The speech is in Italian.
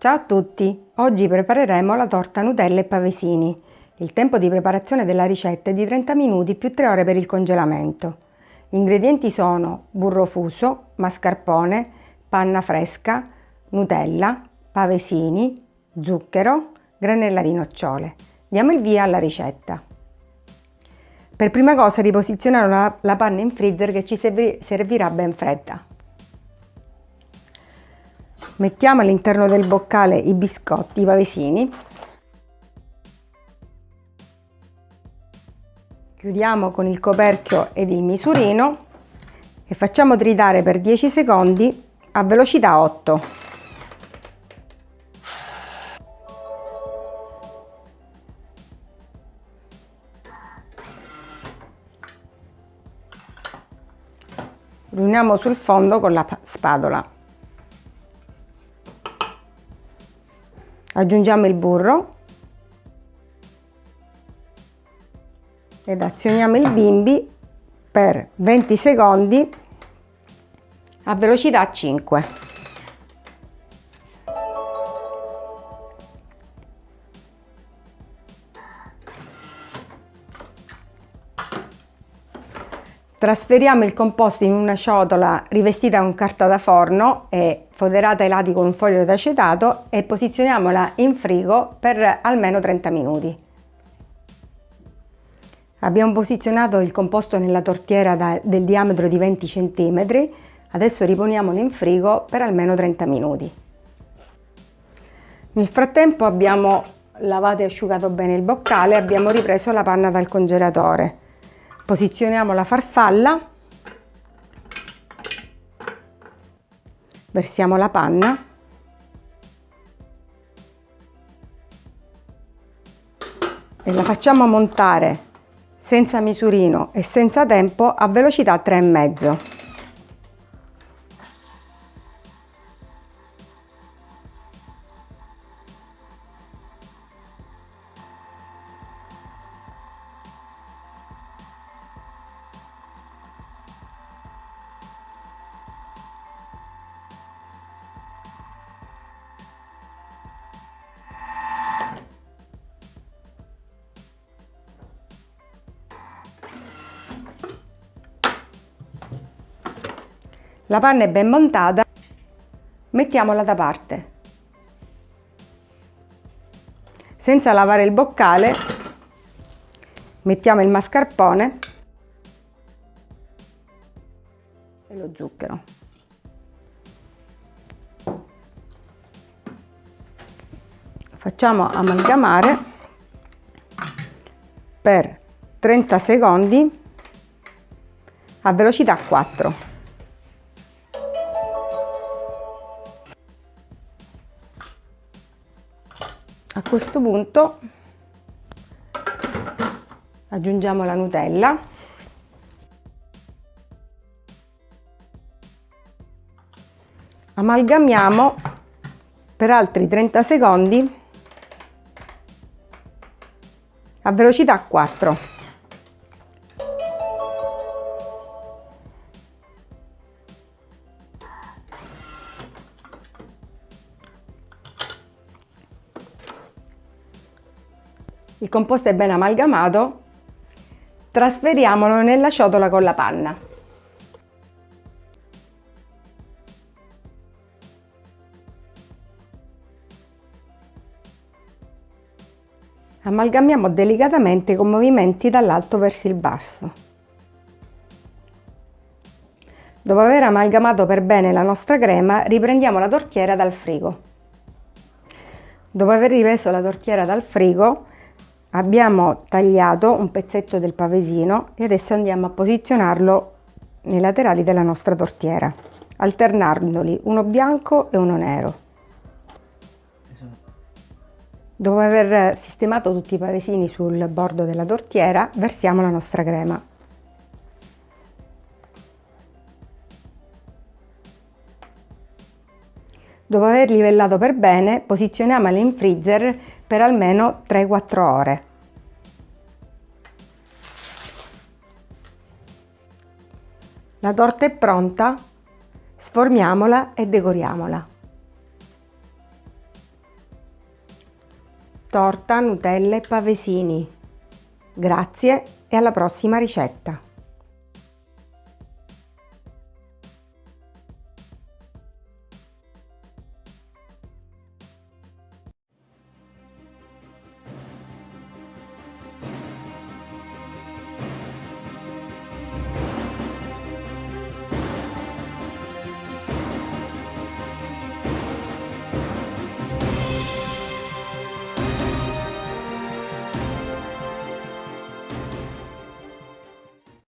Ciao a tutti! Oggi prepareremo la torta Nutella e pavesini. Il tempo di preparazione della ricetta è di 30 minuti più 3 ore per il congelamento. Gli ingredienti sono burro fuso, mascarpone, panna fresca, Nutella, pavesini, zucchero, granella di nocciole. Diamo il via alla ricetta. Per prima cosa riposizioniamo la, la panna in freezer che ci servirà ben fredda. Mettiamo all'interno del boccale i biscotti, i pavesini. Chiudiamo con il coperchio ed il misurino e facciamo tritare per 10 secondi a velocità 8. Riuniamo sul fondo con la spatola. Aggiungiamo il burro. Ed azioniamo il bimbi per 20 secondi a velocità 5 Trasferiamo il composto in una ciotola rivestita con carta da forno e foderata ai lati con un foglio d'acetato e posizioniamola in frigo per almeno 30 minuti. Abbiamo posizionato il composto nella tortiera da, del diametro di 20 cm, adesso riponiamolo in frigo per almeno 30 minuti. Nel frattempo abbiamo lavato e asciugato bene il boccale e abbiamo ripreso la panna dal congelatore posizioniamo la farfalla versiamo la panna e la facciamo montare senza misurino e senza tempo a velocità 3,5 La panna è ben montata, mettiamola da parte. Senza lavare il boccale, mettiamo il mascarpone e lo zucchero. Facciamo amalgamare per 30 secondi a velocità 4. A questo punto aggiungiamo la Nutella. Amalgamiamo per altri 30 secondi a velocità 4 Il composto è ben amalgamato, trasferiamolo nella ciotola con la panna. Amalgamiamo delicatamente con movimenti dall'alto verso il basso. Dopo aver amalgamato per bene la nostra crema, riprendiamo la tortiera dal frigo. Dopo aver ripreso la tortiera dal frigo, abbiamo tagliato un pezzetto del pavesino e adesso andiamo a posizionarlo nei laterali della nostra tortiera alternandoli uno bianco e uno nero. Dopo aver sistemato tutti i pavesini sul bordo della tortiera versiamo la nostra crema. Dopo aver livellato per bene, posizioniamola in freezer per almeno 3-4 ore. La torta è pronta, sformiamola e decoriamola. torta, Nutella e pavesini. Grazie e alla prossima ricetta!